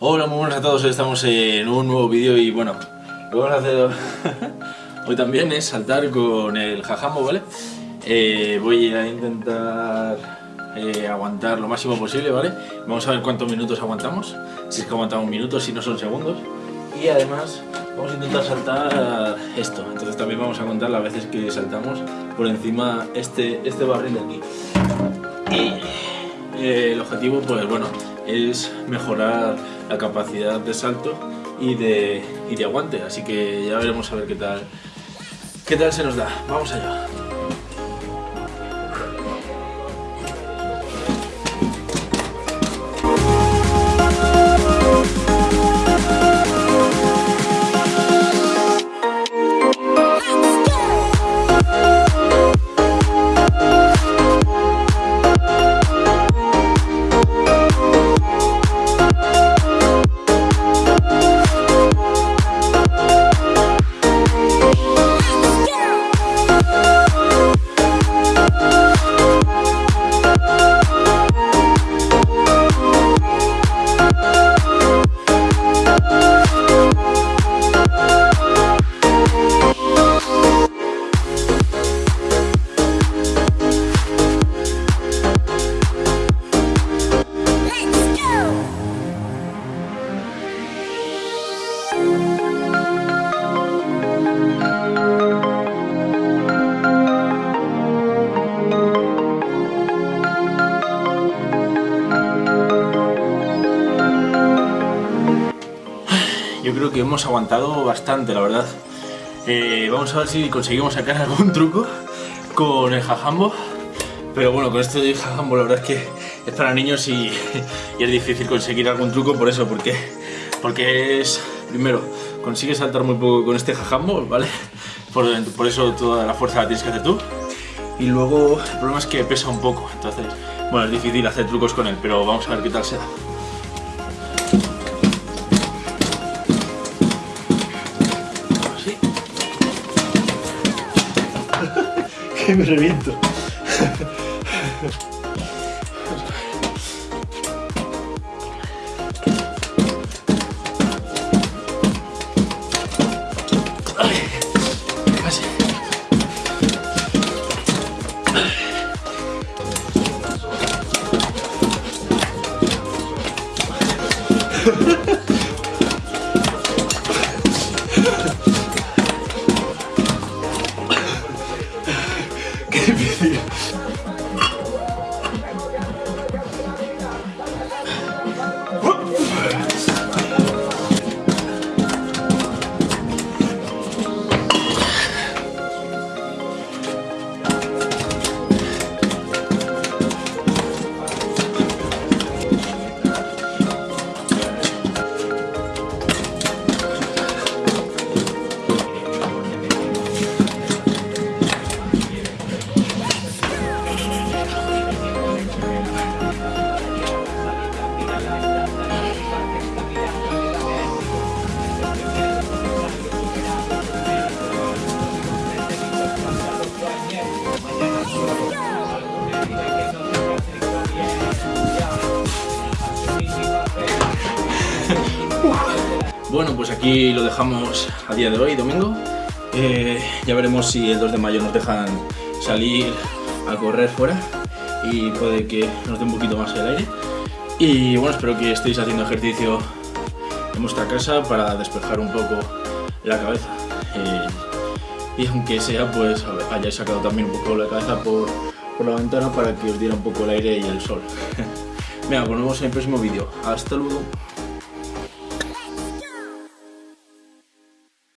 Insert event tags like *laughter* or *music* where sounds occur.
Hola, muy buenas a todos, hoy estamos en un nuevo vídeo y bueno, lo que vamos a hacer *laughs* hoy también es saltar con el jajambo, ¿vale? Eh, voy a intentar eh, aguantar lo máximo posible, ¿vale? Vamos a ver cuántos minutos aguantamos, si es que aguantamos minutos, si no son segundos. Y además vamos a intentar saltar esto, entonces también vamos a contar las veces que saltamos por encima este, este barril de aquí. Y eh, el objetivo, pues bueno, es mejorar la capacidad de salto y de, y de aguante, así que ya veremos a ver qué tal, qué tal se nos da. Vamos allá. Yo creo que hemos aguantado bastante, la verdad. Eh, vamos a ver si conseguimos sacar *laughs* algún truco con el jajambo. Pero bueno, con esto de jajambo la verdad es que es para niños y, y, es difícil conseguir algún truco por eso, porque, porque es, primero, consigues saltar muy poco con este jajambo, ¿vale? Por, por eso toda la fuerza la tienes que hacer tú. Y luego el problema es que pesa un poco, entonces, bueno, es difícil hacer trucos con él, pero vamos a ver qué tal se da. Me reviento. *laughs* ていう。Bueno, pues aquí lo dejamos a día de hoy, domingo. Eh, ya veremos si el 2 de mayo nos dejan salir a correr fuera y puede que nos dé un poquito más el aire. Y bueno, espero que estéis haciendo ejercicio en vuestra casa para despejar un poco la cabeza. Eh, y aunque sea, pues hayáis sacado también un poco la cabeza por, por la ventana para que os diera un poco el aire y el sol. *laughs* Venga, pues nos vemos en el próximo vídeo. Hasta luego.